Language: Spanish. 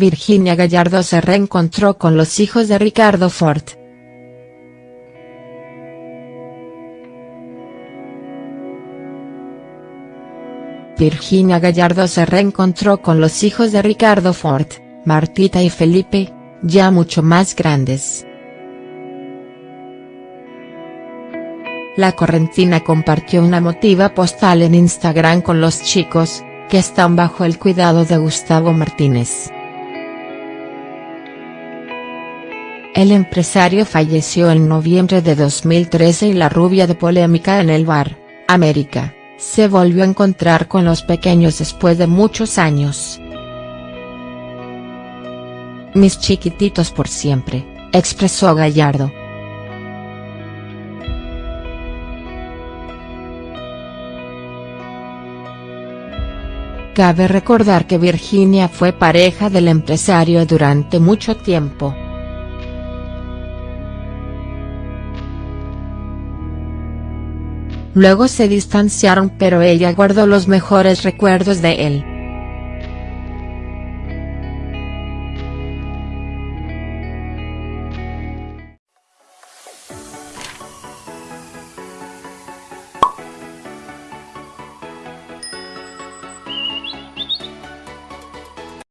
Virginia Gallardo se reencontró con los hijos de Ricardo Ford. Virginia Gallardo se reencontró con los hijos de Ricardo Ford, Martita y Felipe, ya mucho más grandes. La correntina compartió una emotiva postal en Instagram con los chicos, que están bajo el cuidado de Gustavo Martínez. El empresario falleció en noviembre de 2013 y la rubia de polémica en el bar, América, se volvió a encontrar con los pequeños después de muchos años. Mis chiquititos por siempre, expresó Gallardo. Cabe recordar que Virginia fue pareja del empresario durante mucho tiempo. Luego se distanciaron pero ella guardó los mejores recuerdos de él.